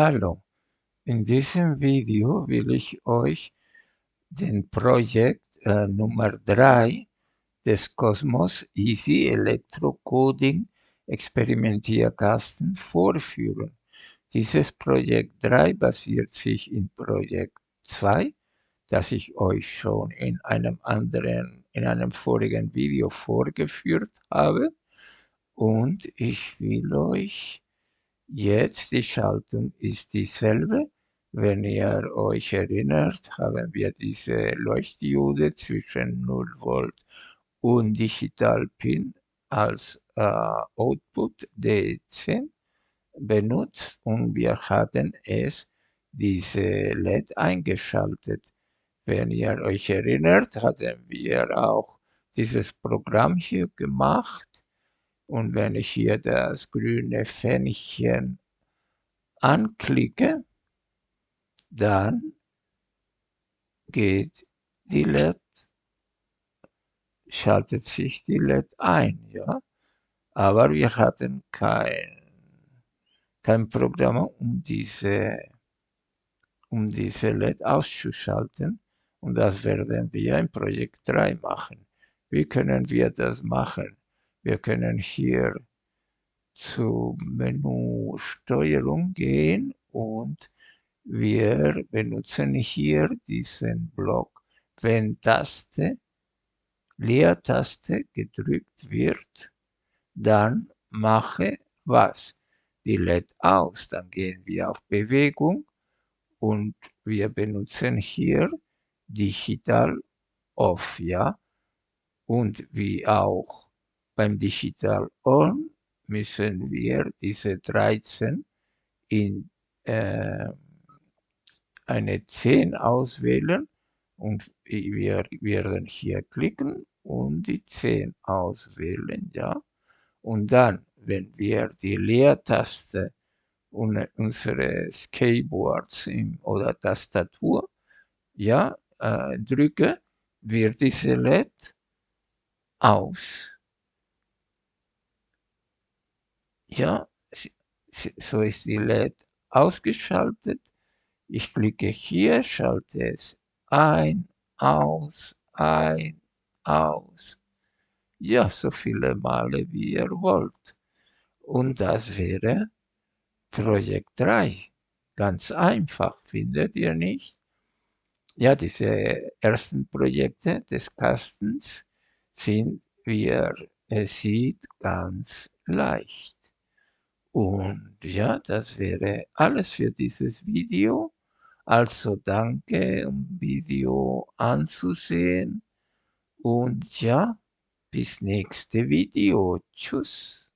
Hallo, in diesem Video will ich euch den Projekt äh, Nummer 3 des Cosmos Easy Electrocoding Experimentierkasten vorführen. Dieses Projekt 3 basiert sich in Projekt 2, das ich euch schon in einem anderen, in einem vorigen Video vorgeführt habe. Und ich will euch Jetzt die Schaltung ist dieselbe. Wenn ihr euch erinnert, haben wir diese Leuchtdiode zwischen 0 Volt und Digital Pin als äh, Output D10 benutzt und wir hatten es diese LED eingeschaltet. Wenn ihr euch erinnert, hatten wir auch dieses Programm hier gemacht und wenn ich hier das grüne Fähnchen anklicke, dann geht die LED, schaltet sich die LED ein, ja. Aber wir hatten kein, kein Programm, um diese, um diese LED auszuschalten. Und das werden wir im Projekt 3 machen. Wie können wir das machen? Wir können hier zu Menü Steuerung gehen und wir benutzen hier diesen Block. Wenn Taste, Leertaste gedrückt wird, dann mache was? Die LED aus. Dann gehen wir auf Bewegung und wir benutzen hier Digital Off, ja. Und wie auch beim Digital On müssen wir diese 13 in äh, eine 10 auswählen und wir werden hier klicken und die 10 auswählen, ja. Und dann, wenn wir die Leertaste unseres Keyboards oder Tastatur ja, äh, drücke, wird diese LED aus. Ja, so ist die LED ausgeschaltet. Ich klicke hier, schalte es ein, aus, ein, aus. Ja, so viele Male wie ihr wollt. Und das wäre Projekt 3. Ganz einfach, findet ihr nicht? Ja, diese ersten Projekte des Kastens sind, wie ihr es sieht, ganz leicht. Und ja, das wäre alles für dieses Video. Also danke, um Video anzusehen. Und ja, bis nächste Video. Tschüss.